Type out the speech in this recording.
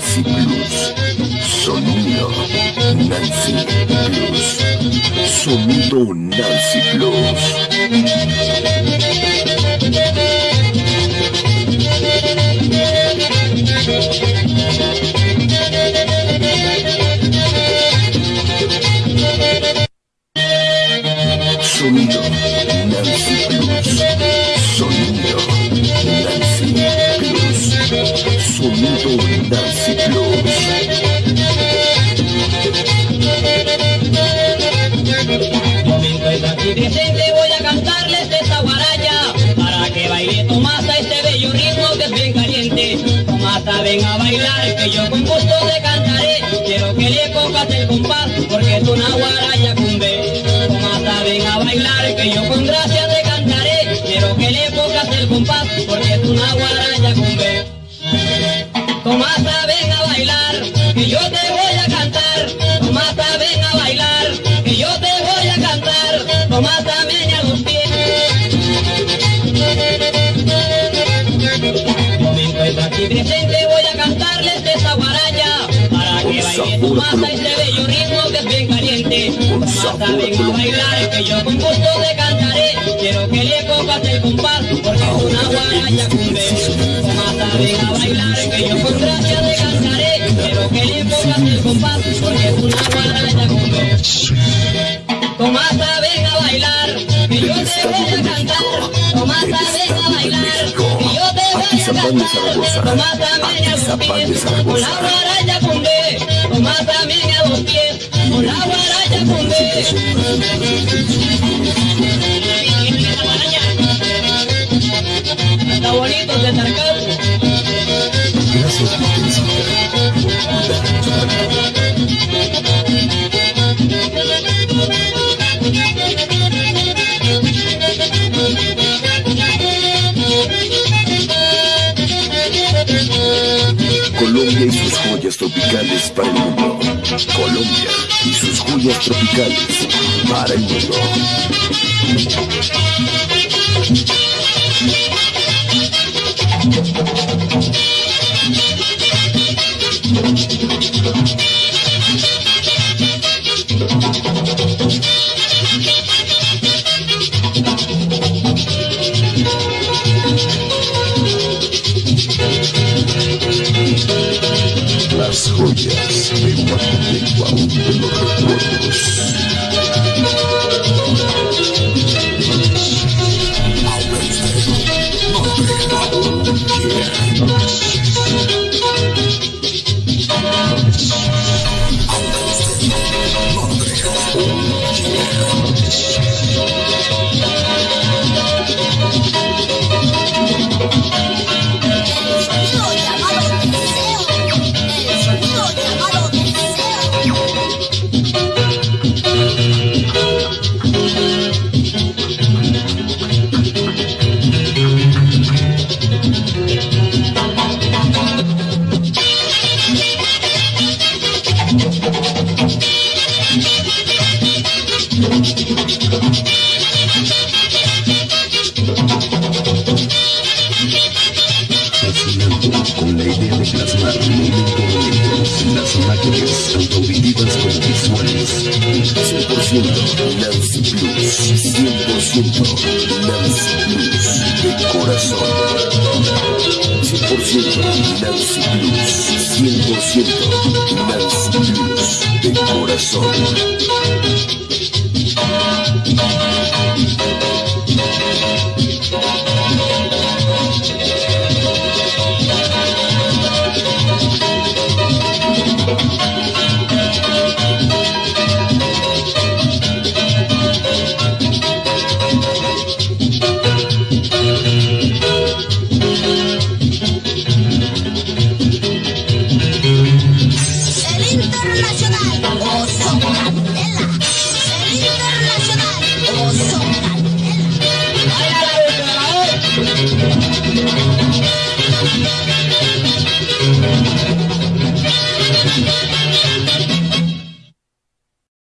Nancy Plus. Sonido Nancy Plus. Sonido Nancy Plus. Ven a bailar que yo con gusto te cantaré. Quiero que le pongas el compás porque es una guaraya cumbe Tomasa ven a bailar que yo con gracia te cantaré. Quiero que le pongas el compás porque es una guaraya cumbe Tomasa ven a bailar que yo que baile Tomasa este bello ritmo que es bien caliente. Tomasa ven a bailar que yo con gusto te cantaré. Quiero que le pongas el compás porque es una guaraya cumbe Tomasa ven a bailar que yo con gracia te cantaré. Quiero que le pongas el compás porque es una guaraya cumbe Tomasa ven a bailar que yo te voy a cantar. Tomasa ven a bailar que yo te voy a cantar. Tomasa meña los pies con la guaraya Bonito ese sarcasmo Gracias. Colombia y sus joyas tropicales para el mundo. Colombia y sus joyas tropicales para el mundo. Las joyas de bajo del baúl con la idea de plasmar momentos, las máquinas tanto auditivas como visuales. 100% Nancy Plus, 100% Nancy Plus de corazón. 100% Nancy Plus, 100% Nancy Plus de corazón.